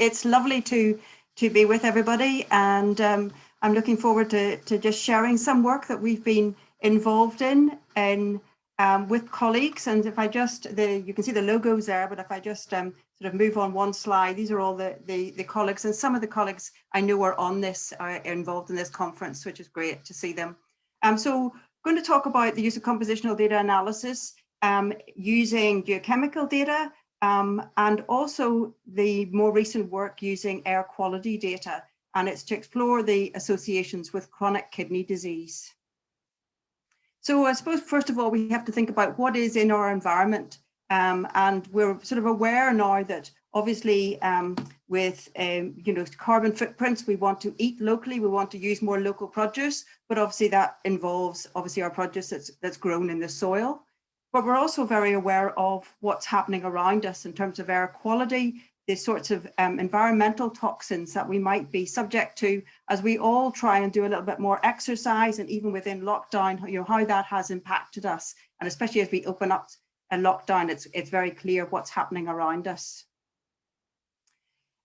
it's lovely to to be with everybody and um, I'm looking forward to, to just sharing some work that we've been involved in and um, with colleagues. And if I just, the you can see the logos there, but if I just um, sort of move on one slide, these are all the, the, the colleagues and some of the colleagues I know are on this, are uh, involved in this conference, which is great to see them. Um, so I'm going to talk about the use of compositional data analysis um, using geochemical data um, and also the more recent work using air quality data. And it's to explore the associations with chronic kidney disease. So I suppose, first of all, we have to think about what is in our environment. Um, and we're sort of aware now that obviously um, with um, you know carbon footprints we want to eat locally we want to use more local produce but obviously that involves obviously our produce that's that's grown in the soil but we're also very aware of what's happening around us in terms of air quality, the sorts of um, environmental toxins that we might be subject to as we all try and do a little bit more exercise and even within lockdown, you know, how that has impacted us. And especially as we open up a lockdown, it's, it's very clear what's happening around us.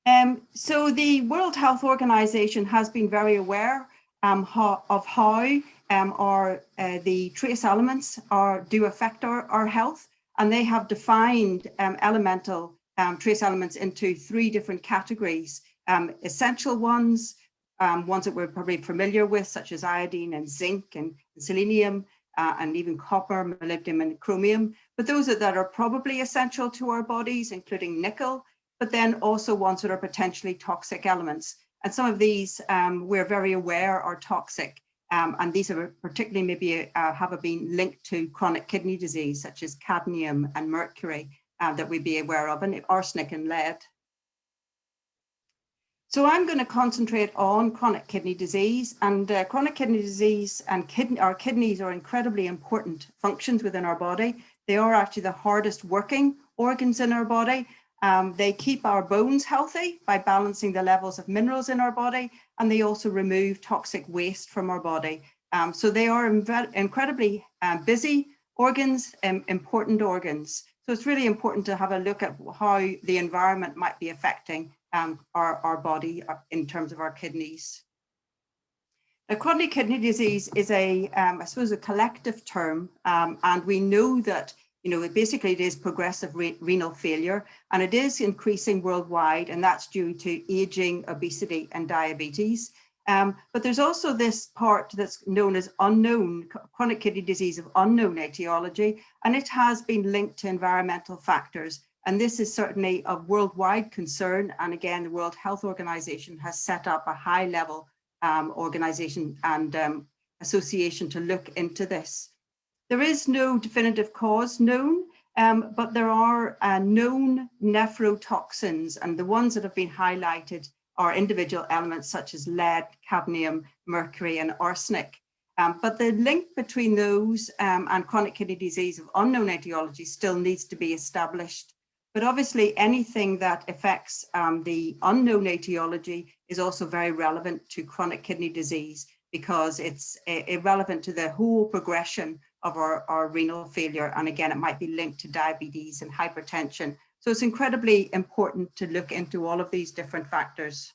Um, so the World Health Organization has been very aware um, how, of how um, are uh, the trace elements are do affect our, our health and they have defined um, elemental um, trace elements into three different categories. Um, essential ones um, ones that we're probably familiar with such as iodine and zinc and selenium uh, and even copper molybdenum and chromium. But those are, that are probably essential to our bodies including nickel but then also ones that are potentially toxic elements. And some of these um, we're very aware are toxic um, and these are particularly maybe uh, have been linked to chronic kidney disease, such as cadmium and mercury uh, that we'd be aware of, and arsenic and lead. So I'm going to concentrate on chronic kidney disease and uh, chronic kidney disease and kidney, our kidneys are incredibly important functions within our body. They are actually the hardest working organs in our body um, they keep our bones healthy by balancing the levels of minerals in our body, and they also remove toxic waste from our body. Um, so they are incredibly um, busy organs, um, important organs. So it's really important to have a look at how the environment might be affecting um, our, our body uh, in terms of our kidneys. Now, chronic kidney disease is a, um, I suppose, a collective term, and we know that you know, basically it is progressive re renal failure and it is increasing worldwide and that's due to aging, obesity and diabetes. Um, but there's also this part that's known as unknown, chronic kidney disease of unknown etiology, and it has been linked to environmental factors. And this is certainly of worldwide concern. And again, the World Health Organization has set up a high level um, organization and um, association to look into this. There is no definitive cause known, um, but there are uh, known nephrotoxins and the ones that have been highlighted are individual elements such as lead, cadmium, mercury and arsenic. Um, but the link between those um, and chronic kidney disease of unknown etiology still needs to be established. But obviously anything that affects um, the unknown etiology is also very relevant to chronic kidney disease because it's irrelevant to the whole progression of our, our renal failure. And again, it might be linked to diabetes and hypertension. So it's incredibly important to look into all of these different factors.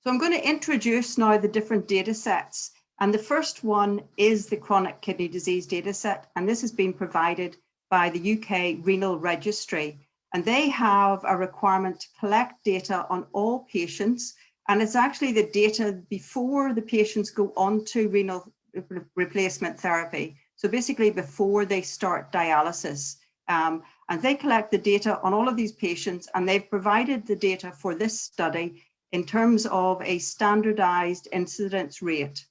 So I'm going to introduce now the different data sets. And the first one is the chronic kidney disease data set. And this has been provided by the UK Renal Registry. And they have a requirement to collect data on all patients. And it's actually the data before the patients go on to renal replacement therapy. So basically before they start dialysis. Um, and they collect the data on all of these patients and they've provided the data for this study in terms of a standardized incidence rate.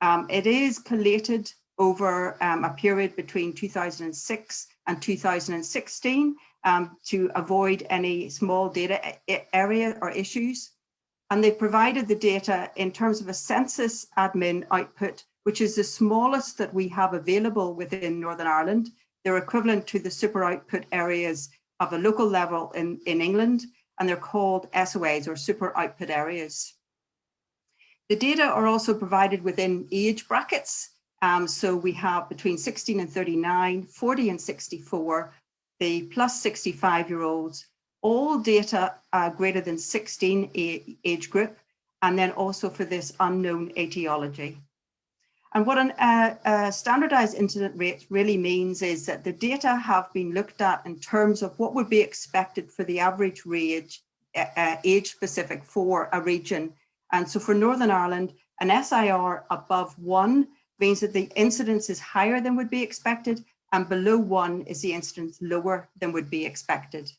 Um, it is collated over um, a period between 2006 and 2016 um, to avoid any small data area or issues. And they've provided the data in terms of a census admin output which is the smallest that we have available within Northern Ireland. They're equivalent to the super output areas of a local level in, in England, and they're called SOAs or super output areas. The data are also provided within age brackets. Um, so we have between 16 and 39, 40 and 64, the plus 65 year olds, all data uh, greater than 16 age group, and then also for this unknown etiology. And what a uh, uh, standardized incident rate really means is that the data have been looked at in terms of what would be expected for the average age, uh, uh, age specific for a region. And so for Northern Ireland, an SIR above one means that the incidence is higher than would be expected and below one is the incidence lower than would be expected.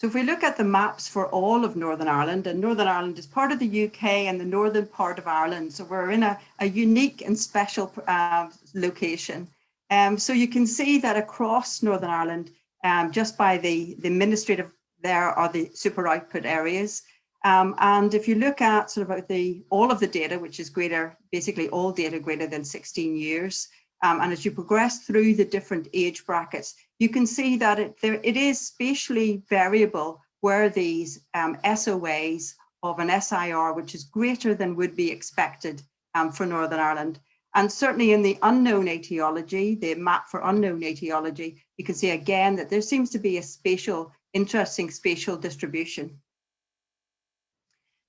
So if we look at the maps for all of Northern Ireland, and Northern Ireland is part of the UK and the northern part of Ireland, so we're in a, a unique and special uh, location. Um, so you can see that across Northern Ireland, um, just by the, the administrative, there are the super output areas. Um, and if you look at sort of the all of the data, which is greater, basically all data greater than 16 years, um, and as you progress through the different age brackets, you can see that it, there, it is spatially variable where these um, SOAs of an SIR, which is greater than would be expected um, for Northern Ireland. And certainly in the unknown etiology, the map for unknown etiology, you can see again that there seems to be a spatial, interesting spatial distribution.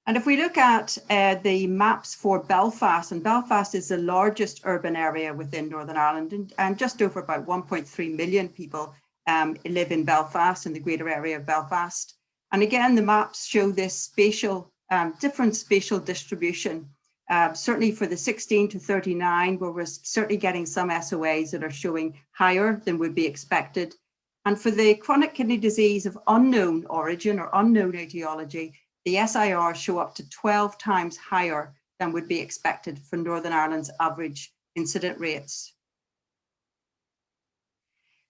And if we look at uh, the maps for Belfast, and Belfast is the largest urban area within Northern Ireland, and, and just over about 1.3 million people um, live in Belfast, in the greater area of Belfast. And again, the maps show this spatial, um, different spatial distribution. Uh, certainly for the 16 to 39, where we're certainly getting some SOAs that are showing higher than would be expected. And for the chronic kidney disease of unknown origin or unknown etiology, the SIR show up to 12 times higher than would be expected for Northern Ireland's average incident rates.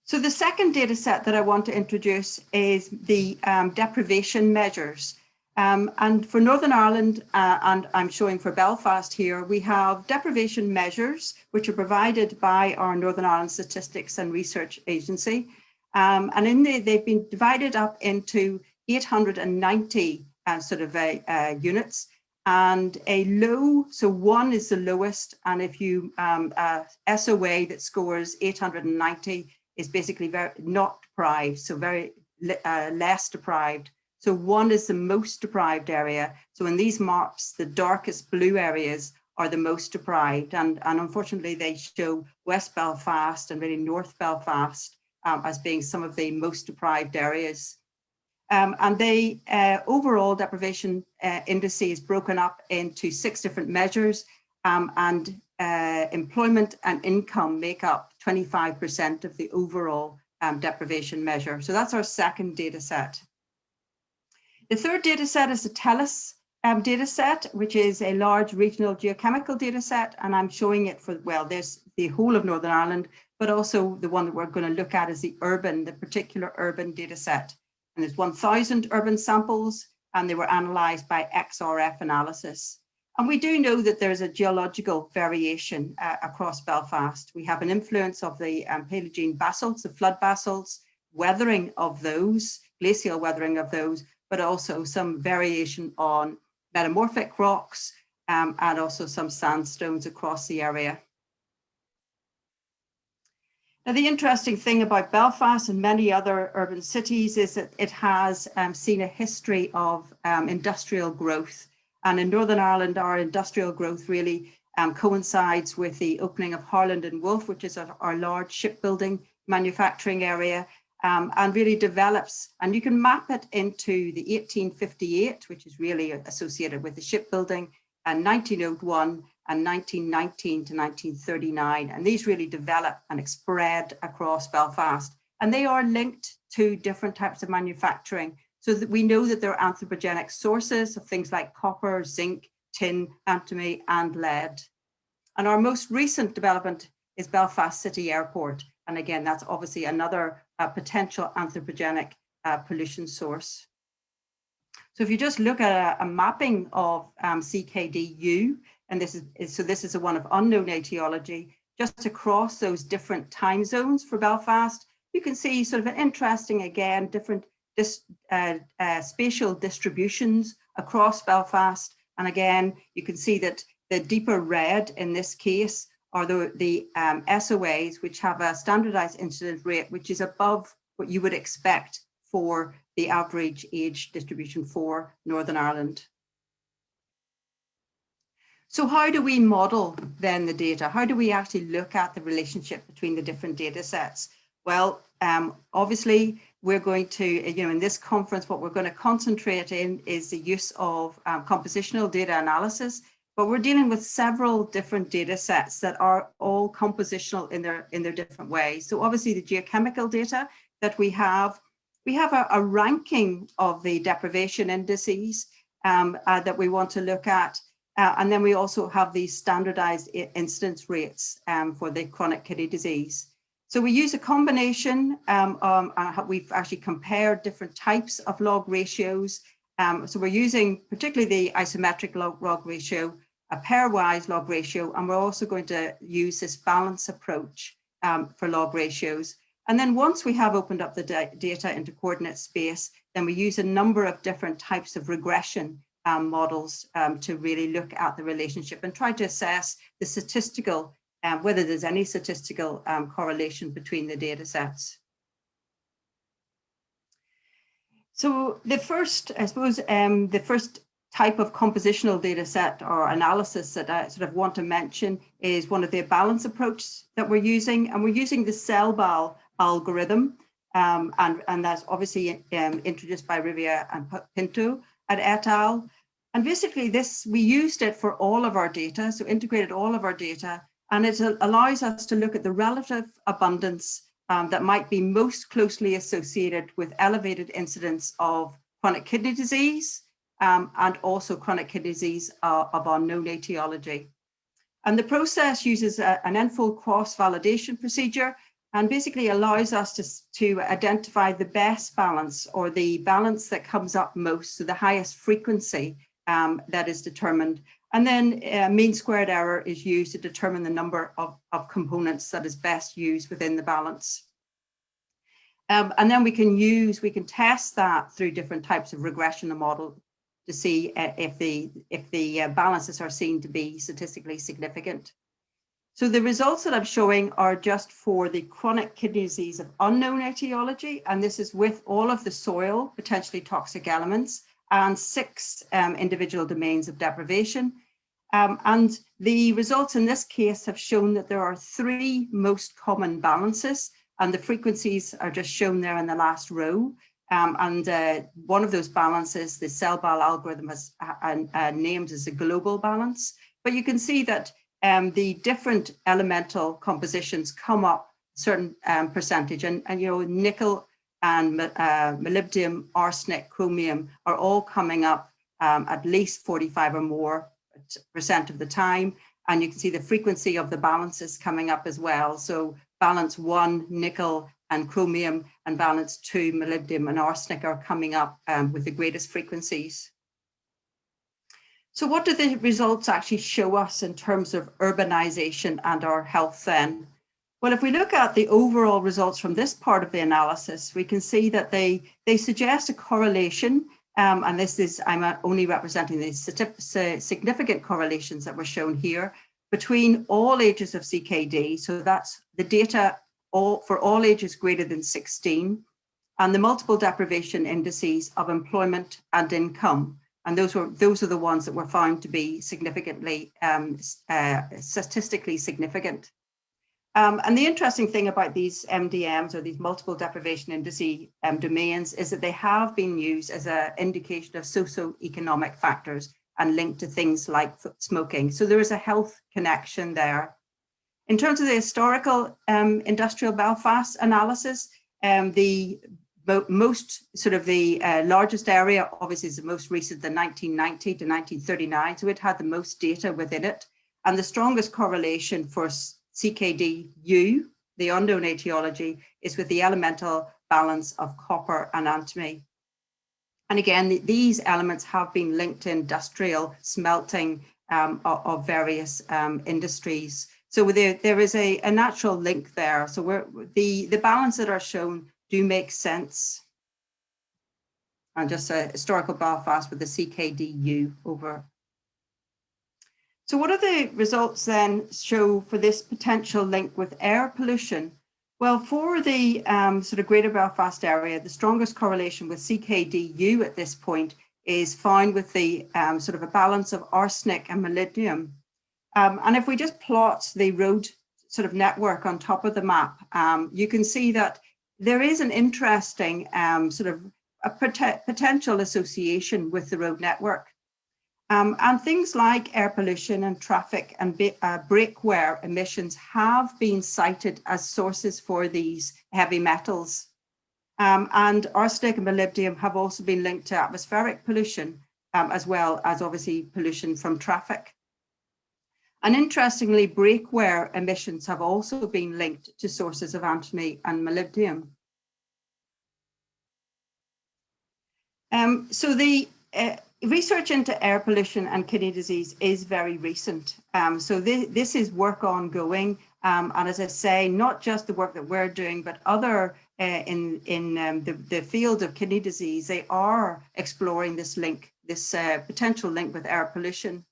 So the second data set that I want to introduce is the um, deprivation measures. Um, and for Northern Ireland, uh, and I'm showing for Belfast here, we have deprivation measures, which are provided by our Northern Ireland Statistics and Research Agency. Um, and in the, they've been divided up into 890 uh, sort of uh, units and a low, so one is the lowest. And if you, um, uh, SOA that scores 890 is basically very not deprived, so very uh, less deprived. So one is the most deprived area. So in these maps, the darkest blue areas are the most deprived. And, and unfortunately, they show West Belfast and really North Belfast um, as being some of the most deprived areas. Um, and the uh, overall deprivation uh, is broken up into six different measures um, and uh, employment and income make up 25% of the overall um, deprivation measure. So that's our second data set. The third data set is the Tellus um, data set, which is a large regional geochemical data set. And I'm showing it for, well, there's the whole of Northern Ireland, but also the one that we're going to look at is the urban, the particular urban data set. And there's 1,000 urban samples and they were analysed by XRF analysis. And we do know that there's a geological variation uh, across Belfast. We have an influence of the um, Paleogene basalts, the flood basalts, weathering of those, glacial weathering of those, but also some variation on metamorphic rocks um, and also some sandstones across the area. Now, the interesting thing about Belfast and many other urban cities is that it has um, seen a history of um, industrial growth. And in Northern Ireland, our industrial growth really um, coincides with the opening of Harland and Wolff, which is our, our large shipbuilding manufacturing area, um, and really develops. And you can map it into the 1858, which is really associated with the shipbuilding, and 1901, and 1919 to 1939. And these really develop and spread across Belfast. And they are linked to different types of manufacturing so that we know that there are anthropogenic sources of things like copper, zinc, tin, antimony, and lead. And our most recent development is Belfast City Airport. And again, that's obviously another uh, potential anthropogenic uh, pollution source. So if you just look at a, a mapping of um, CKDU, and this is, so this is a one of unknown etiology, just across those different time zones for Belfast, you can see sort of an interesting, again, different uh, uh, spatial distributions across Belfast. And again, you can see that the deeper red in this case are the, the um, SOAs, which have a standardized incident rate, which is above what you would expect for the average age distribution for Northern Ireland. So how do we model then the data? How do we actually look at the relationship between the different data sets? Well, um, obviously, we're going to, you know, in this conference, what we're going to concentrate in is the use of um, compositional data analysis, but we're dealing with several different data sets that are all compositional in their, in their different ways. So obviously the geochemical data that we have, we have a, a ranking of the deprivation indices um, uh, that we want to look at. Uh, and then we also have these standardized incidence rates um, for the chronic kidney disease. So we use a combination, um, um, uh, we've actually compared different types of log ratios. Um, so we're using particularly the isometric log, log ratio, a pairwise log ratio, and we're also going to use this balance approach um, for log ratios. And then once we have opened up the data into coordinate space, then we use a number of different types of regression um, models um, to really look at the relationship and try to assess the statistical, um, whether there's any statistical um, correlation between the data sets. So the first, I suppose, um, the first type of compositional data set or analysis that I sort of want to mention is one of the balance approach that we're using. And we're using the selbal algorithm. Um, and, and that's obviously um, introduced by Rivera and Pinto at et al. And basically this, we used it for all of our data, so integrated all of our data, and it allows us to look at the relative abundance um, that might be most closely associated with elevated incidence of chronic kidney disease um, and also chronic kidney disease uh, of unknown etiology. And the process uses a, an n-fold cross-validation procedure and basically allows us to, to identify the best balance or the balance that comes up most, so the highest frequency um, that is determined. And then uh, mean squared error is used to determine the number of, of components that is best used within the balance. Um, and then we can use, we can test that through different types of regression model to see uh, if the, if the uh, balances are seen to be statistically significant. So the results that I'm showing are just for the chronic kidney disease of unknown etiology, and this is with all of the soil, potentially toxic elements, and six um, individual domains of deprivation. Um, and the results in this case have shown that there are three most common balances, and the frequencies are just shown there in the last row. Um, and uh, one of those balances, the selbal algorithm has uh, uh, named as a global balance. But you can see that um, the different elemental compositions come up certain um, percentage and, and, you know, nickel and uh, molybdenum, arsenic, chromium are all coming up um, at least 45 or more percent of the time. And you can see the frequency of the balances coming up as well. So balance one, nickel and chromium, and balance two, molybdenum and arsenic are coming up um, with the greatest frequencies. So what do the results actually show us in terms of urbanization and our health then? Well, if we look at the overall results from this part of the analysis, we can see that they, they suggest a correlation, um, and this is, I'm only representing the significant correlations that were shown here, between all ages of CKD, so that's the data all, for all ages greater than 16, and the multiple deprivation indices of employment and income. And those were those are the ones that were found to be significantly um, uh, statistically significant. Um, and the interesting thing about these MDMs or these multiple deprivation indice um, domains is that they have been used as an indication of socio-economic factors and linked to things like smoking. So there is a health connection there. In terms of the historical um, industrial Belfast analysis, um, the most sort of the uh, largest area obviously is the most recent, the 1990 to 1939. So it had the most data within it. And the strongest correlation for CKDU, the unknown etiology, is with the elemental balance of copper and antimony. And again, the, these elements have been linked to industrial smelting um, of, of, various um, industries. So there, there is a, a natural link there. So the, the balance that are shown do make sense. And just a historical Belfast with the CKDU over. So what are the results then show for this potential link with air pollution? Well, for the um, sort of Greater Belfast area, the strongest correlation with CKDU at this point is found with the um, sort of a balance of arsenic and molybdenum. Um, and if we just plot the road sort of network on top of the map, um, you can see that there is an interesting um, sort of a pot potential association with the road network. Um, and things like air pollution and traffic and uh, brake wear emissions have been cited as sources for these heavy metals. Um, and arsenic and molybdenum have also been linked to atmospheric pollution, um, as well as obviously pollution from traffic. And interestingly, brake wear emissions have also been linked to sources of antimony and molybdenum. Um, so the uh, research into air pollution and kidney disease is very recent. Um, so this, this is work ongoing. Um, and as I say, not just the work that we're doing, but other uh, in, in um, the, the field of kidney disease, they are exploring this link, this uh, potential link with air pollution.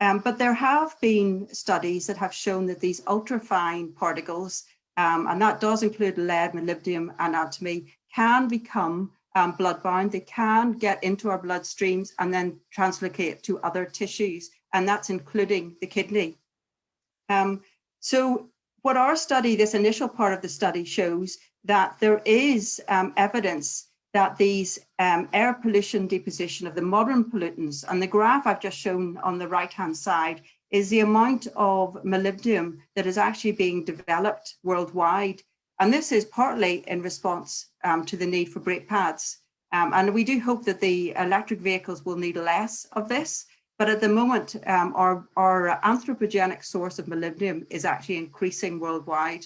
Um, but there have been studies that have shown that these ultrafine particles, um, and that does include lead, molybdenum, and antimony, can become um, bloodbound, they can get into our bloodstreams and then translocate to other tissues, and that's including the kidney. Um, so what our study, this initial part of the study shows that there is um, evidence that these um, air pollution deposition of the modern pollutants, and the graph I've just shown on the right-hand side is the amount of molybdenum that is actually being developed worldwide and this is partly in response um, to the need for brake pads. Um, and we do hope that the electric vehicles will need less of this. But at the moment, um, our, our anthropogenic source of molybdenum is actually increasing worldwide.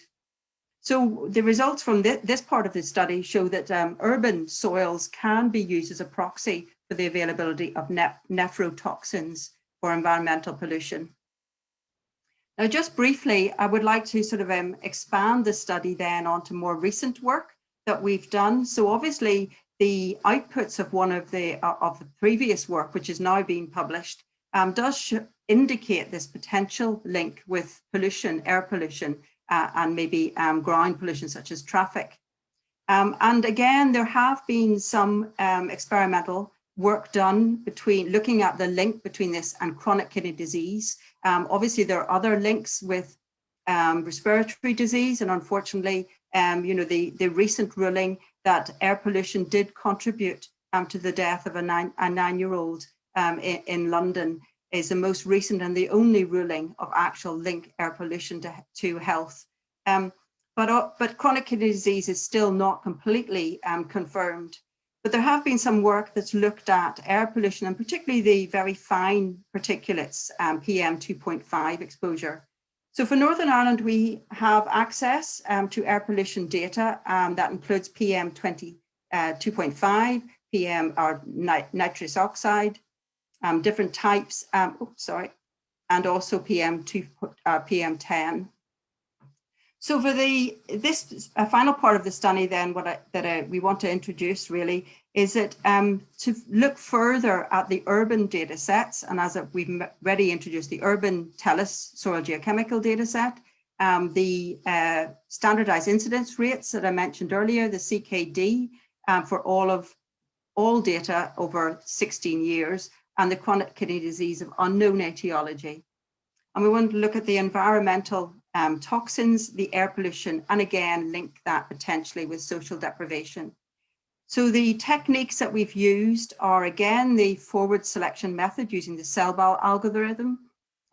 So the results from th this part of the study show that um, urban soils can be used as a proxy for the availability of ne nephrotoxins for environmental pollution. Now, just briefly, I would like to sort of um, expand the study then onto more recent work that we've done. So obviously the outputs of one of the uh, of the previous work, which is now being published, um, does indicate this potential link with pollution, air pollution, uh, and maybe um, ground pollution such as traffic. Um, and again, there have been some um, experimental work done between looking at the link between this and chronic kidney disease. Um, obviously, there are other links with um, respiratory disease, and unfortunately, you know, the, the recent ruling that air pollution did contribute to the death of a nine, nine-year-old um, in, in, London is the most recent and the only ruling of actual link air pollution to, to health. Um, but, uh, but chronic kidney disease is still not completely confirmed. But there have been some work that's looked at air pollution and particularly the very fine particulates, um, PM 2.5 exposure. So for Northern Ireland, we have access um, to air pollution data um, that includes PM 20, uh, 2.5, PM or nit nitrous oxide, um, different types, um, oh, sorry, and also PM 2, uh, PM 10. So for the this uh, final part of the study, then what I, that we want to introduce really is that um, to look further at the urban data sets, and as we've already introduced the urban Tellus soil geochemical data set, um, the uh, standardized incidence rates that I mentioned earlier, the CKD um, for all of all data over 16 years, and the chronic kidney disease of unknown etiology. And we want to look at the environmental um, toxins, the air pollution, and again, link that potentially with social deprivation. So the techniques that we've used are again, the forward selection method using the selbal algorithm,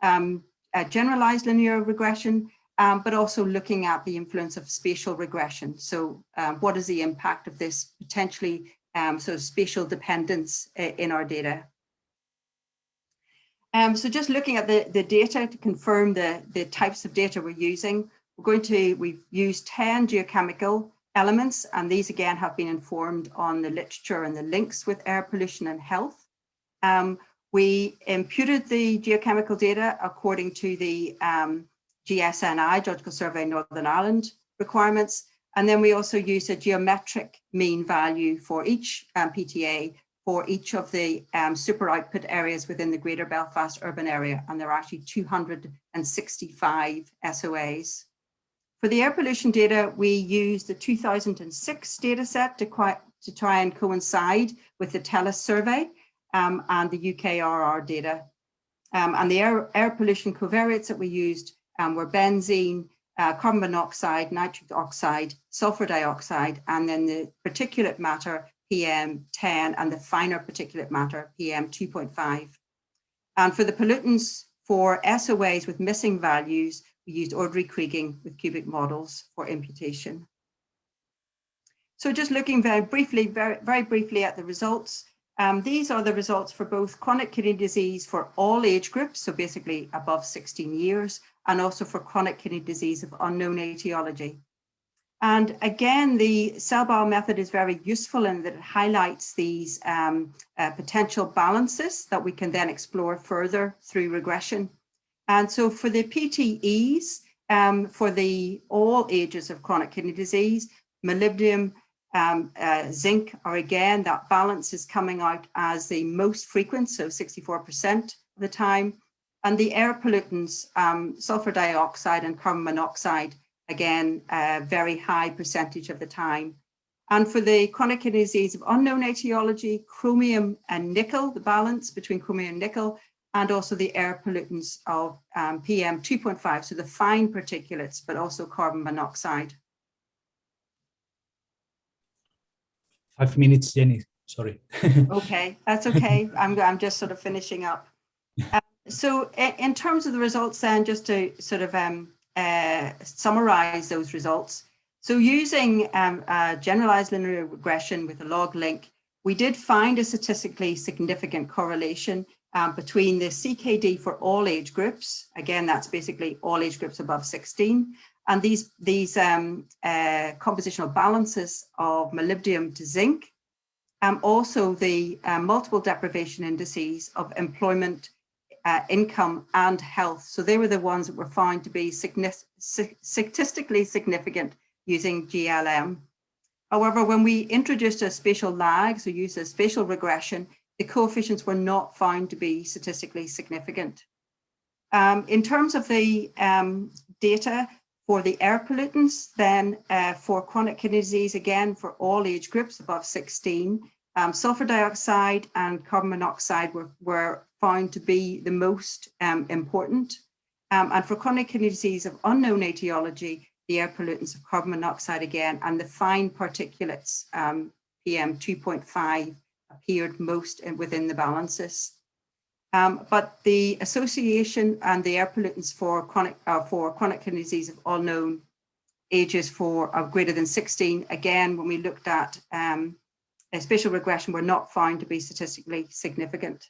um, generalized linear regression, um, but also looking at the influence of spatial regression. So um, what is the impact of this potentially um, of spatial dependence uh, in our data? Um, so just looking at the, the data to confirm the, the types of data we're using, we're going to, we've used 10 geochemical elements, and these again have been informed on the literature and the links with air pollution and health. Um, we imputed the geochemical data according to the um, GSNI, Geological Survey Northern Ireland requirements, and then we also used a geometric mean value for each um, PTE for each of the um, super output areas within the Greater Belfast urban area, and there are actually 265 SOAs. For the air pollution data, we used the 2006 data set to, quite, to try and coincide with the Tellus survey um, and the UKRR data. Um, and the air, air pollution covariates that we used um, were benzene, uh, carbon monoxide, nitric oxide, sulfur dioxide, and then the particulate matter PM10 and the finer particulate matter PM2.5. And for the pollutants for SOAs with missing values, we used ordinary kriging with cubic models for imputation. So just looking very briefly, very, very briefly at the results, um, these are the results for both chronic kidney disease for all age groups, so basically above 16 years, and also for chronic kidney disease of unknown etiology. And again, the cell selbal method is very useful in that it highlights these um, uh, potential balances that we can then explore further through regression. And so for the PTEs, um, for the all ages of chronic kidney disease, molybdenum, um, uh, zinc are again, that balance is coming out as the most frequent, so 64% of the time. And the air pollutants, um, sulfur dioxide and carbon monoxide, again, a very high percentage of the time. And for the chronic kidney disease of unknown etiology, chromium and nickel, the balance between chromium and nickel, and also the air pollutants of um, PM 2.5, so the fine particulates, but also carbon monoxide. Five minutes, Jenny, sorry. okay, that's okay. I'm, I'm just sort of finishing up. Um, so in terms of the results then, just to sort of um, uh, summarize those results. So using um, generalized linear regression with a log link, we did find a statistically significant correlation um, between the CKD for all age groups. Again, that's basically all age groups above 16. And these, these um, uh, compositional balances of molybdenum to zinc, um, also the uh, multiple deprivation indices of employment uh, income and health. So they were the ones that were found to be statistically significant using GLM. However, when we introduced a spatial lag, so used a spatial regression, the coefficients were not found to be statistically significant. Um, in terms of the um, data for the air pollutants, then uh, for chronic kidney disease, again, for all age groups above 16, um, sulfur dioxide and carbon monoxide were, were found to be the most um, important. Um, and for chronic kidney disease of unknown etiology, the air pollutants of carbon monoxide again, and the fine particulates, um, PM 2.5, appeared most within the balances. Um, but the association and the air pollutants for chronic, uh, for chronic kidney disease of unknown ages for uh, greater than 16, again, when we looked at a spatial regression were not found to be statistically significant.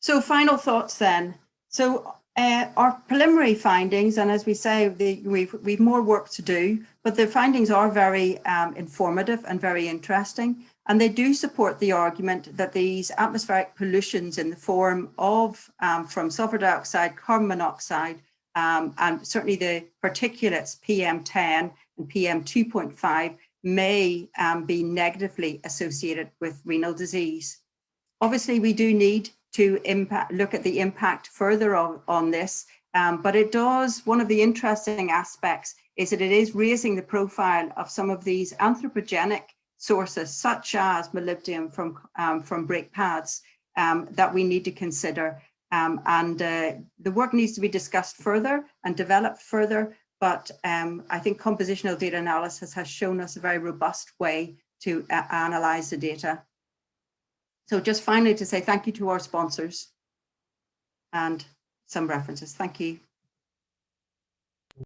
So final thoughts then. So uh, our preliminary findings, and as we say, the, we've, we've more work to do, but the findings are very um, informative and very interesting. And they do support the argument that these atmospheric pollutions in the form of um, from sulfur dioxide, carbon monoxide, um, and certainly the particulates PM10 and PM2.5 may um, be negatively associated with renal disease. Obviously, we do need to impact, look at the impact further on, on this, um, but it does, one of the interesting aspects is that it is raising the profile of some of these anthropogenic sources, such as molybdenum from, um, from brake pads, um, that we need to consider. Um, and uh, the work needs to be discussed further and developed further, but um, I think compositional data analysis has shown us a very robust way to uh, analyze the data. So just finally to say thank you to our sponsors and some references. Thank you.